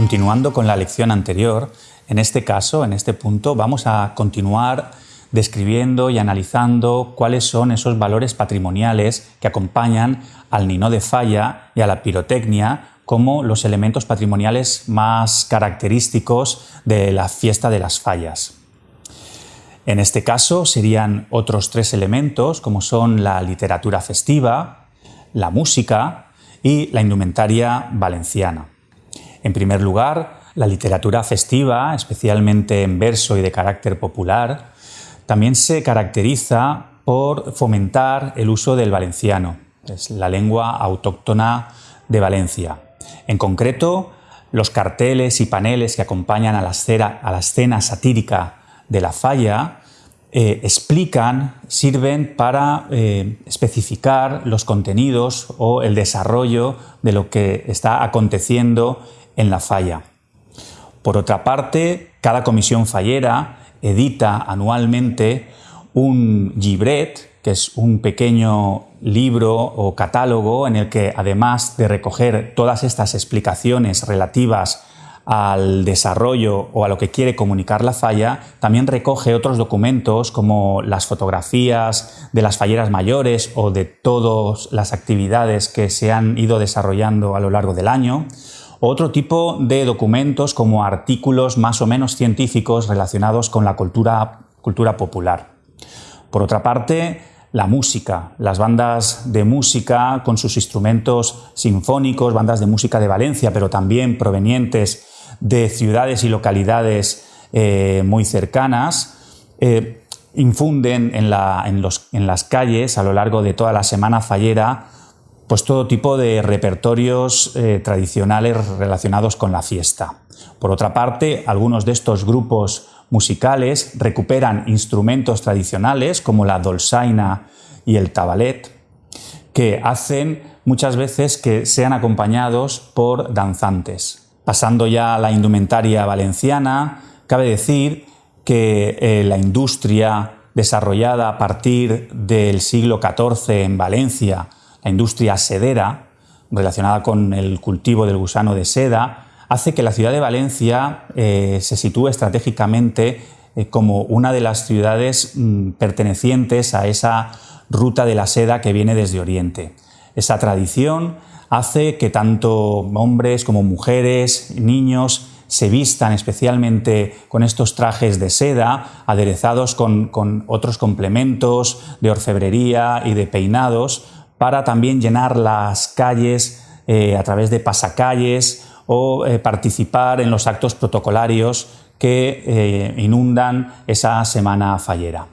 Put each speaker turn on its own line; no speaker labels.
Continuando con la lección anterior, en este caso, en este punto, vamos a continuar describiendo y analizando cuáles son esos valores patrimoniales que acompañan al Nino de Falla y a la pirotecnia como los elementos patrimoniales más característicos de la fiesta de las fallas. En este caso serían otros tres elementos como son la literatura festiva, la música y la indumentaria valenciana. En primer lugar, la literatura festiva, especialmente en verso y de carácter popular, también se caracteriza por fomentar el uso del valenciano, es la lengua autóctona de Valencia. En concreto, los carteles y paneles que acompañan a la escena, satírica de la falla eh, explican, sirven para eh, especificar los contenidos o el desarrollo de lo que está aconteciendo en la falla. Por otra parte, cada comisión fallera edita anualmente un gibret, que es un pequeño libro o catálogo en el que además de recoger todas estas explicaciones relativas al desarrollo o a lo que quiere comunicar la falla, también recoge otros documentos como las fotografías de las falleras mayores o de todas las actividades que se han ido desarrollando a lo largo del año, otro tipo de documentos como artículos más o menos científicos relacionados con la cultura, cultura popular. Por otra parte, la música, las bandas de música con sus instrumentos sinfónicos, bandas de música de Valencia, pero también provenientes de ciudades y localidades eh, muy cercanas, eh, infunden en, en las calles a lo largo de toda la semana fallera pues todo tipo de repertorios eh, tradicionales relacionados con la fiesta. Por otra parte, algunos de estos grupos musicales recuperan instrumentos tradicionales como la dolzaina y el tabalet, que hacen muchas veces que sean acompañados por danzantes. Pasando ya a la indumentaria valenciana, cabe decir que eh, la industria desarrollada a partir del siglo XIV en Valencia la industria sedera, relacionada con el cultivo del gusano de seda, hace que la ciudad de Valencia eh, se sitúe estratégicamente eh, como una de las ciudades mm, pertenecientes a esa ruta de la seda que viene desde Oriente. Esa tradición hace que tanto hombres como mujeres, niños, se vistan especialmente con estos trajes de seda, aderezados con, con otros complementos de orfebrería y de peinados, para también llenar las calles eh, a través de pasacalles o eh, participar en los actos protocolarios que eh, inundan esa semana fallera.